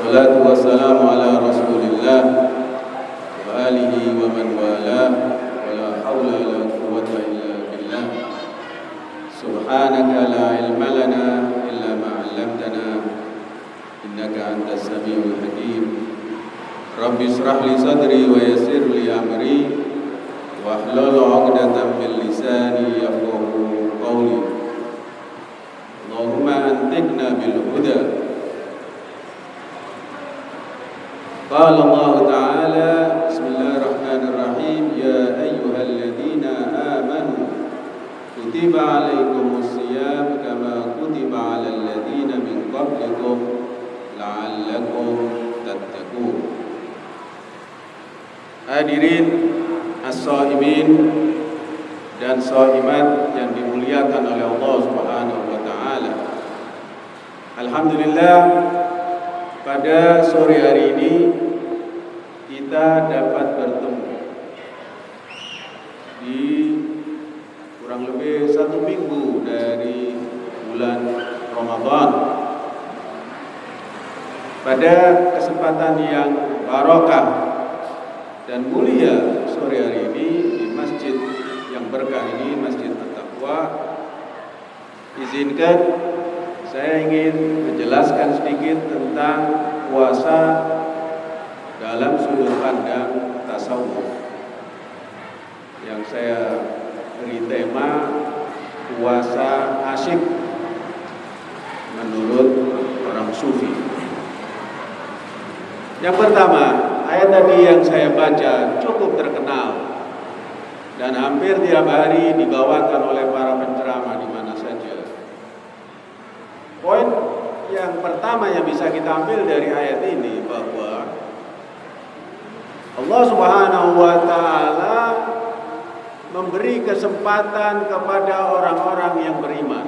والصلاة والسلام على رسول الله وآله ومن والاه ولا حول ولا قوة إلا بالله. سبحانك لا علم لنا إلا ما علمتنا إنك أنت السميع الحكيم. رب اشرح لي صدري ويسر لي أمري واحلل عقدة من لساني يقول قال الله تعالى بسم الله الرحمن الرحيم. يا أيها الذين آمنوا كتب عليكم الصيام كما كتب على الذين من قبلكم لعلكم تتقون. حاضرين الصائمين dan صائمات yang dimuliakan oleh Allah Subhanahu wa taala. Alhamdulillah pada sore hari ini kita dapat bertemu. Di kurang lebih satu minggu dari bulan Ramadan. Pada kesempatan yang barokah dan mulia sore hari ini di masjid yang berkah ini Masjid At-Taqwa izinkan saya ingin menjelaskan sedikit tentang puasa dalam sudut pandang tasawuf yang saya beri tema puasa asyik menurut orang sufi. Yang pertama, ayat tadi yang saya baca cukup terkenal dan hampir tiap hari dibawakan oleh para penceramah di mana saja. Poin yang pertama yang bisa kita ambil dari ayat ini bahwa Allah Subhanahu wa taala memberi kesempatan kepada orang-orang yang beriman.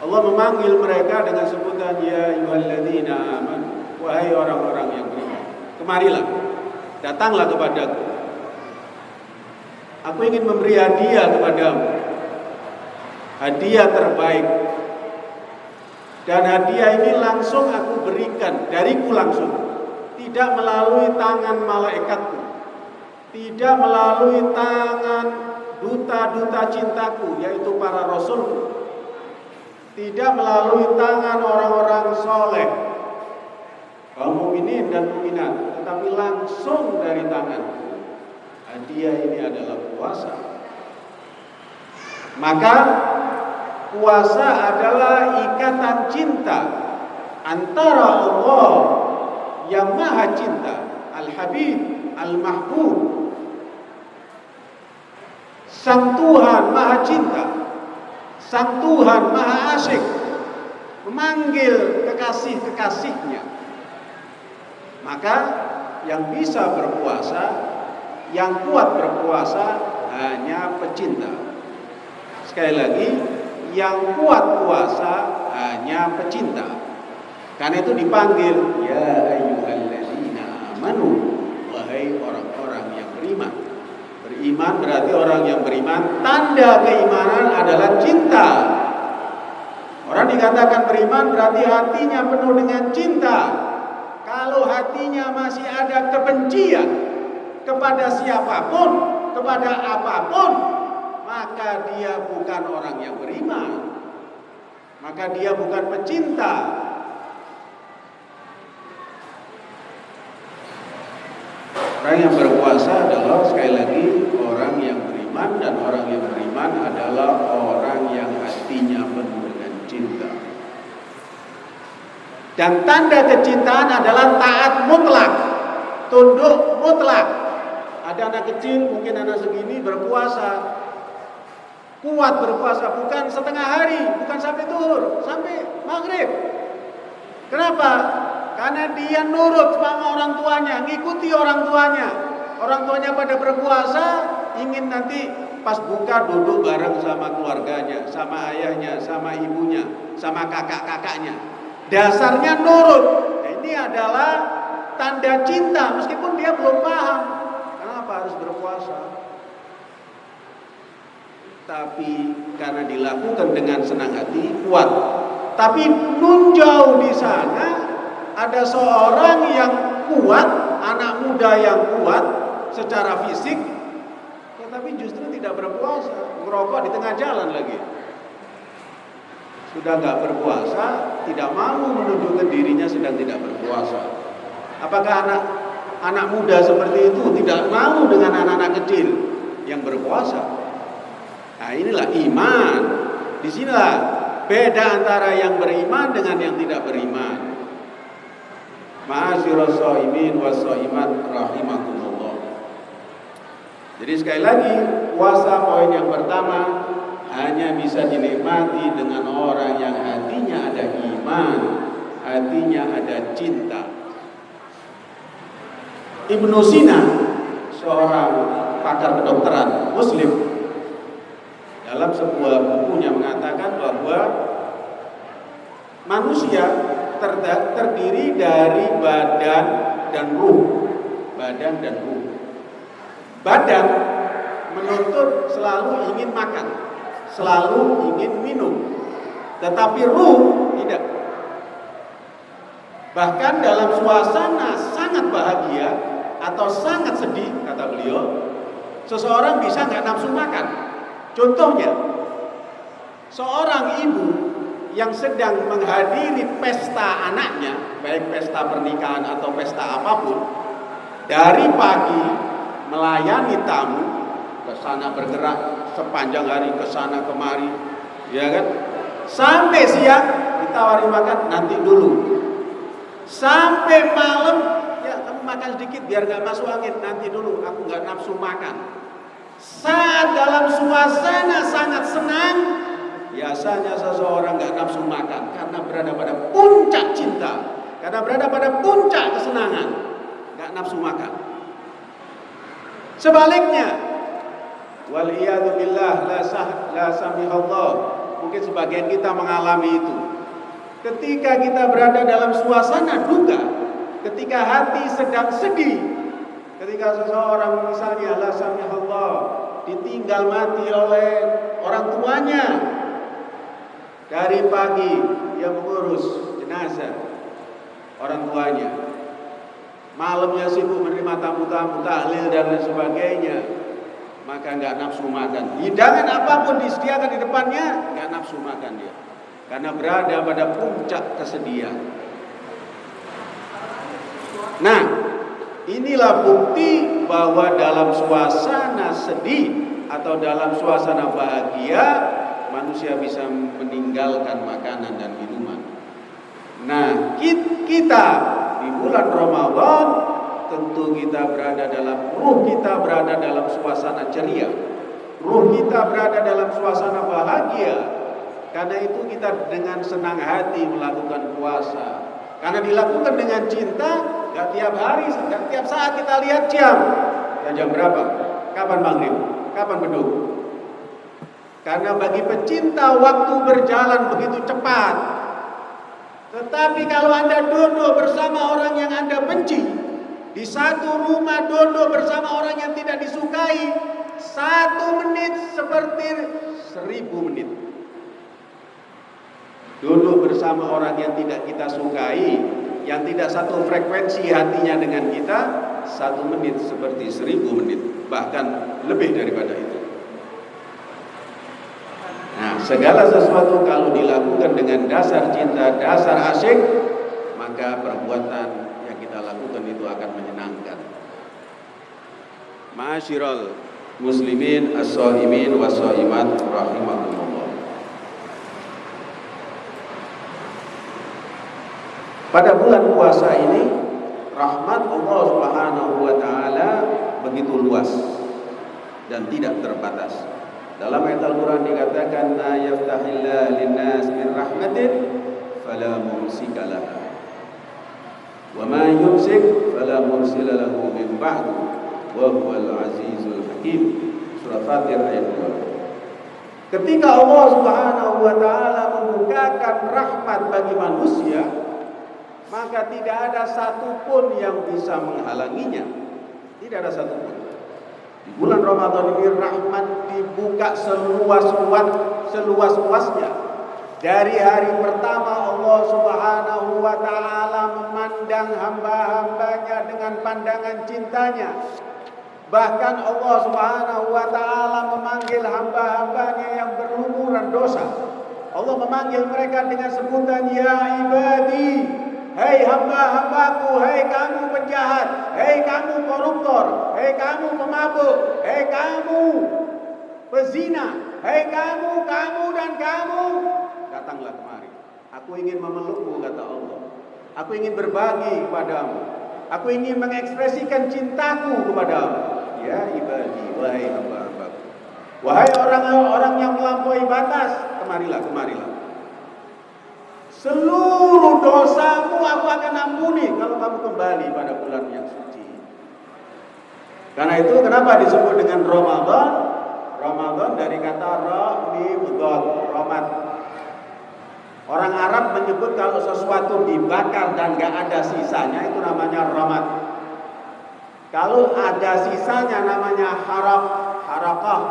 Allah memanggil mereka dengan sebutan ya ayyuhalladzina amanu wahai orang-orang yang beriman. Kemarilah, datanglah kepadaku. Aku ingin memberi hadiah kepadamu. Hadiah terbaik. Dan hadiah ini langsung aku berikan dariku langsung. Tidak melalui tangan malaikatku tidak melalui tangan duta-duta cintaku yaitu para rasul tidak melalui tangan orang-orang soleh kaum mukminin dan mukminat tetapi langsung dari tanganku hadiah ini adalah puasa. Maka puasa adalah ikatan cinta antara Allah yang maha cinta Al-Habib Al-Mahbub Sang Tuhan Maha Cinta, Sang Tuhan Maha Asyik memanggil kekasih-kekasihnya. Maka yang bisa berpuasa, yang kuat berpuasa hanya pecinta. Sekali lagi, yang kuat puasa hanya pecinta. Karena itu dipanggil ya amanu wahai orang-orang yang beriman. Beriman berarti orang yang beriman, tanda keimanan adalah cinta. Orang dikatakan beriman berarti hatinya penuh dengan cinta. Kalau hatinya masih ada kebencian kepada siapa pun, kepada apa pun, maka dia bukan orang yang beriman. Maka dia bukan pecinta. Orang yang berpuasa adalah sekali lagi orang yang beriman dan orang yang beriman adalah orang yang hatinya penuh dengan cinta. Dan tanda kecintaan adalah taat mutlak, tunduk mutlak. Ada anak kecil, mungkin anak segini berpuasa, kuat berpuasa bukan setengah hari, bukan sampai tuhur, sampai maghrib. Kenapa? Karena dia nurut sama orang tuanya, ngikuti orang tuanya. Orang tuanya pada berpuasa, ingin nanti pas buka duduk bareng sama keluarganya, sama ayahnya, sama ibunya, sama kakak-kakaknya. Dasarnya nurut. Nah, ini adalah tanda cinta meskipun dia belum paham. Kenapa harus berpuasa? Tapi karena dilakukan dengan senang hati, kuat. Tapi nun jauh di sana ada seorang yang kuat, anak muda yang kuat secara fisik, tetapi justru tidak berpuasa, merokok di tengah jalan lagi. Sudah nggak berpuasa, tidak mau menunjukkan dirinya sedang tidak berpuasa. Apakah anak anak muda seperti itu tidak mau dengan anak-anak kecil yang berpuasa? Nah inilah iman. Di sinilah beda antara yang beriman dengan yang tidak beriman. Ma'asyiral shaimin was shaimat rahimakumullah. Jadi sekali lagi puasa poin yang pertama hanya bisa dinikmati dengan orang yang hatinya ada iman, hatinya ada cinta. Ibnu Sina seorang pakar kedokteran muslim dalam sebuah bukunya mengatakan bahwa manusia terdiri dari badan dan ruh. Badan dan ruh. Badan menuntut selalu ingin makan, selalu ingin minum. Tetapi ruh tidak. Bahkan dalam suasana sangat bahagia atau sangat sedih, kata beliau, seseorang bisa nggak nafsu makan. Contohnya, seorang ibu yang sedang menghadiri pesta anaknya, baik pesta pernikahan atau pesta apa pun, dari pagi melayani tamu, ke sana bergerak sepanjang hari ke sana kemari, ya kan? Sampai siang ditawari makan nanti dulu. Sampai malam ya kamu makan sedikit biar gak masuk angin nanti dulu aku nggak nafsu makan saat dalam suasana sangat senang, biasanya seseorang gak nafsu makan karena berada pada puncak cinta, karena berada pada puncak kesenangan, gak nafsu makan. Sebaliknya, wal billah la sah la samihallah. Mungkin sebagian kita mengalami itu. Ketika kita berada dalam suasana duka, ketika hati sedang sedih, Ketika seseorang misalnya la Allah ditinggal mati oleh orang tuanya dari pagi dia mengurus jenazah orang tuanya. Malamnya sibuk menerima tamu-tamu tahlil dan lain sebagainya. Maka nggak nafsu makan. Hidangan apa pun disediakan di depannya nggak nafsu makan dia. Karena berada pada puncak kesedihan. Nah Inilah bukti bahwa dalam suasana sedih atau dalam suasana bahagia manusia bisa meninggalkan makanan dan minuman. Nah, kita di bulan Ramadan tentu kita berada dalam ruh kita berada dalam suasana ceria. Ruh kita berada dalam suasana bahagia. Karena itu kita dengan senang hati melakukan puasa. Karena dilakukan dengan cinta, gak tiap hari, gak tiap saat kita lihat jam. Ya jam berapa? Kapan maghrib? Kapan beduk? Karena bagi pecinta waktu berjalan begitu cepat. Tetapi kalau Anda duduk bersama orang yang Anda benci, di satu rumah duduk bersama orang yang tidak disukai, satu menit seperti seribu menit. Duduk bersama orang yang tidak kita sukai, yang tidak satu frekuensi hatinya dengan kita, satu menit seperti seribu menit, bahkan lebih daripada itu. Segala sesuatu kalau dilakukan dengan dasar cinta, dasar asyik, maka perbuatan yang kita lakukan itu akan menyenangkan. Ma'asyiral muslimin as-saimin was-saimat rahimakumullah. Pada bulan puasa ini rahmat Allah Subhanahu wa taala begitu luas dan tidak terbatas. Dalam ayat Al-Qur'an dikatakan la yaftahillahu linnas min rahmatin fala mumsika laha. Wa ma yumsik fala mursila lahu min ba'du wa huwal azizul hakim. surah Fatir ayat 2. Ketika Allah Subhanahu wa taala membukakan rahmat bagi manusia, maka tidak ada satupun yang bisa menghalanginya. Tidak ada satupun. Di bulan Ramadan ini rahmat dibuka seluas-luas seluas-luasnya. Dari hari pertama Allah Subhanahu wa taala memandang hamba-hambanya dengan pandangan cintanya. Bahkan Allah Subhanahu wa taala memanggil hamba-hambanya yang berlumuran dosa. Allah memanggil mereka dengan sebutan ya ibadi Hei hamba-hambaku, hei kamu penjahat, hei kamu koruptor, hei kamu pemabuk, hei kamu pezina, hei kamu, kamu dan kamu. Datanglah kemari. Aku ingin memelukmu, kata Allah. Aku ingin berbagi kepadamu. Aku ingin mengekspresikan cintaku kepadamu. Ya ibadi, wahai hamba-hambaku. Wahai orang-orang yang melampaui batas, kemarilah, kemarilah. Seluruh dosamu aku akan ampuni kalau kamu kembali pada bulan yang suci. Karena itu kenapa disebut dengan Ramadan? Ramadan dari kata Ramidot, Ramat. Orang Arab menyebut kalau sesuatu dibakar dan gak ada sisanya itu namanya Ramat. Kalau ada sisanya namanya harap, harakah,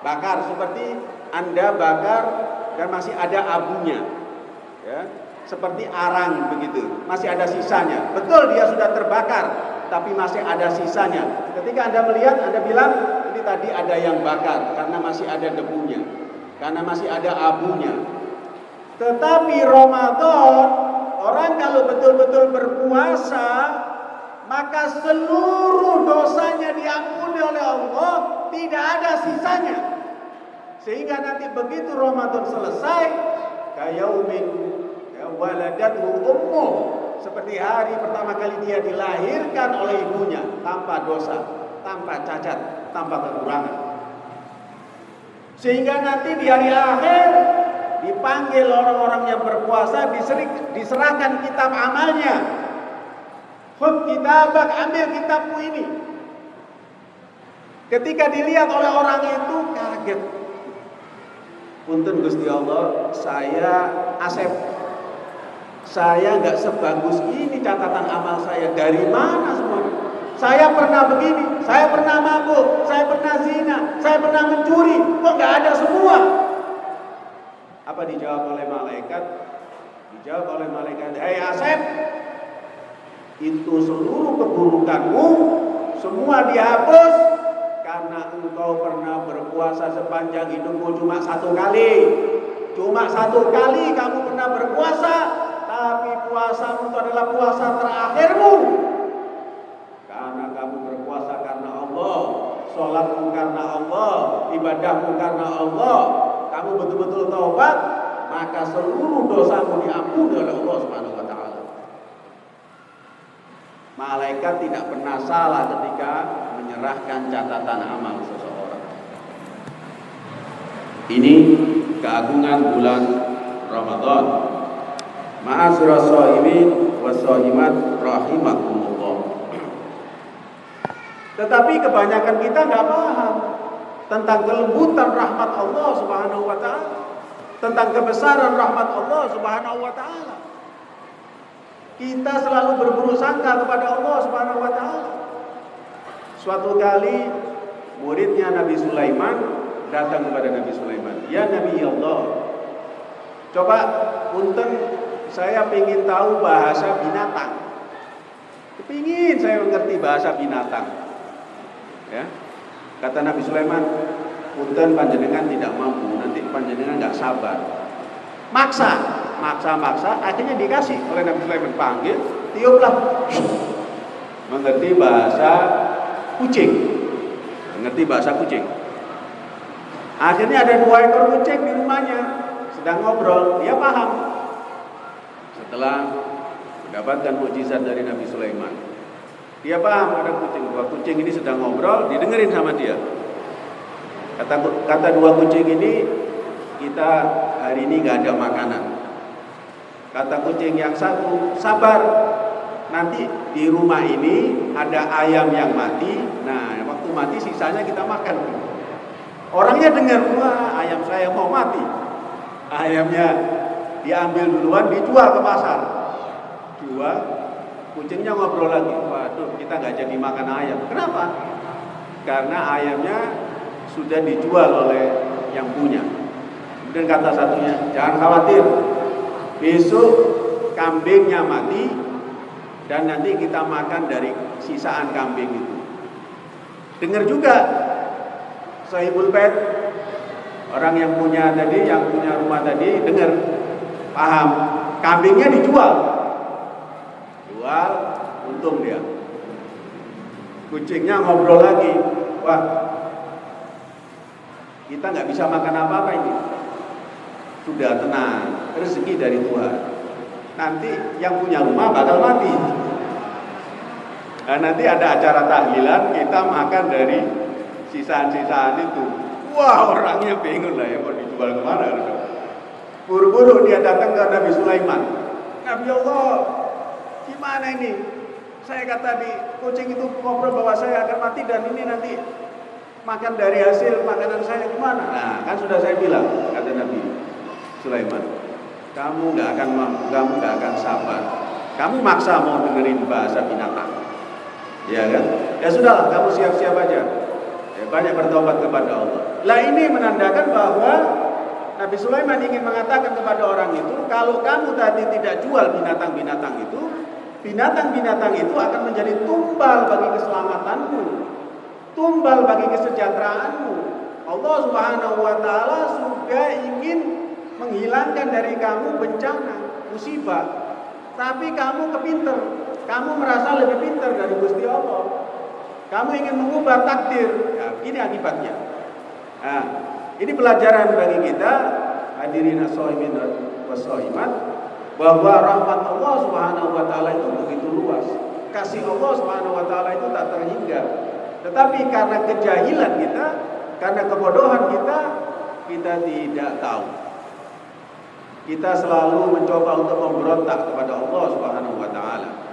bakar seperti Anda bakar dan masih ada abunya ya, seperti arang begitu, masih ada sisanya. Betul dia sudah terbakar, tapi masih ada sisanya. Ketika Anda melihat, Anda bilang, ini tadi ada yang bakar karena masih ada debunya, karena masih ada abunya. Tetapi Ramadan, orang kalau betul-betul berpuasa, maka seluruh dosanya diampuni oleh Allah, tidak ada sisanya. Sehingga nanti begitu Ramadan selesai, kayaumin ya, waladatu ummu seperti hari pertama kali dia dilahirkan oleh ibunya tanpa dosa, tanpa cacat, tanpa kekurangan. Sehingga nanti di hari akhir dipanggil orang-orang yang berpuasa diserahkan kitab amalnya. Khud kitabak ambil kitabmu ini. Ketika dilihat oleh orang itu kaget Punten Gusti Allah, saya Asep. Saya nggak sebagus ini catatan amal saya. Dari mana semua? Saya pernah begini, saya pernah mabuk, saya pernah zina, saya pernah mencuri. Kok nggak ada semua? Apa dijawab oleh malaikat? Dijawab oleh malaikat, Hei Asep, itu seluruh keburukanmu semua dihapus karena engkau pernah berpuasa sepanjang hidupmu cuma satu kali. Cuma satu kali kamu pernah berpuasa, tapi puasamu itu adalah puasa terakhirmu. Karena kamu berpuasa karena Allah, sholatmu karena Allah, ibadahmu karena Allah. Kamu betul-betul taubat, maka seluruh dosamu diampuni oleh Allah Subhanahu. Malaikat tidak pernah salah ketika menyerahkan catatan amal seseorang. Ini keagungan bulan Ramadan. Ma'asyiral shaimin wa shaimat rahimakumullah. Tetapi kebanyakan kita nggak paham tentang kelembutan rahmat Allah Subhanahu wa taala, tentang kebesaran rahmat Allah Subhanahu wa taala. Kita selalu berburuk sangka kepada Allah Subhanahu wa taala. Suatu kali muridnya Nabi Sulaiman datang kepada Nabi Sulaiman. Ya Nabi Allah, coba punten saya ingin tahu bahasa binatang. Kepingin saya mengerti bahasa binatang. Ya, kata Nabi Sulaiman, punten panjenengan tidak mampu, nanti panjenengan nggak sabar. Maksa, maksa-maksa, akhirnya dikasih oleh Nabi Sulaiman panggil, tiuplah. Mengerti bahasa kucing. Ngerti bahasa kucing. Akhirnya ada dua ekor kucing di rumahnya, sedang ngobrol, dia paham. Setelah mendapatkan mujizat dari Nabi Sulaiman, dia paham ada kucing, dua kucing ini sedang ngobrol, didengerin sama dia. Kata kata dua kucing ini, kita hari ini nggak ada makanan. Kata kucing yang satu, sabar, nanti di rumah ini ada ayam yang mati. Nah, waktu mati sisanya kita makan. Orangnya dengar, wah ayam saya mau mati. Ayamnya diambil duluan, dijual ke pasar. Jual, kucingnya ngobrol lagi. Waduh, kita nggak jadi makan ayam. Kenapa? Karena ayamnya sudah dijual oleh yang punya. Kemudian kata satunya, jangan khawatir. Besok kambingnya mati dan nanti kita makan dari sisaan kambing itu. Dengar juga sahibul bait orang yang punya tadi yang punya rumah tadi dengar paham. Kambingnya dijual. Jual untung dia. Kucingnya ngobrol lagi. Wah kita nggak bisa makan apa-apa ini. Sudah tenang rezeki dari Tuhan nanti yang punya rumah bakal mati nah, nanti ada acara tahlilan kita makan dari sisaan-sisaan itu. Wah orangnya bingung lah ya mau dijual ke mana. Buru-buru dia datang ke Nabi Sulaiman. Nabi Allah, gimana ini? Saya kata di kucing itu ngobrol bahwa saya akan mati dan ini nanti makan dari hasil makanan saya gimana? Nah kan sudah saya bilang kata Nabi Sulaiman, kamu nggak akan kamu nggak akan sabar. Kamu maksa mau dengerin bahasa binatang, ya kan? Ya sudahlah, kamu siap-siap aja ya, banyak bertobat kepada Allah. Lah ini menandakan bahwa Nabi Sulaiman ingin mengatakan kepada orang itu, kalau kamu tadi tidak jual binatang-binatang itu, binatang-binatang itu akan menjadi tumbal bagi keselamatanmu, tumbal bagi kesejahteraanmu. Allah Subhanahu wa taala sudah ingin menghilangkan dari kamu bencana, musibah. Tapi kamu kepinter, kamu merasa lebih pintar dari Gusti Allah. Kamu ingin mengubah takdir. Ya, ini akibatnya. Nah, ini pelajaran bagi kita hadirin as-shaimin was-shaimat bahwa rahmat Allah Subhanahu wa taala itu begitu luas. Kasih Allah Subhanahu wa taala itu tak terhingga. Tetapi karena kejahilan kita, karena kebodohan kita, kita tidak tahu kita selalu mencoba untuk memberontak kepada Allah Subhanahu wa taala.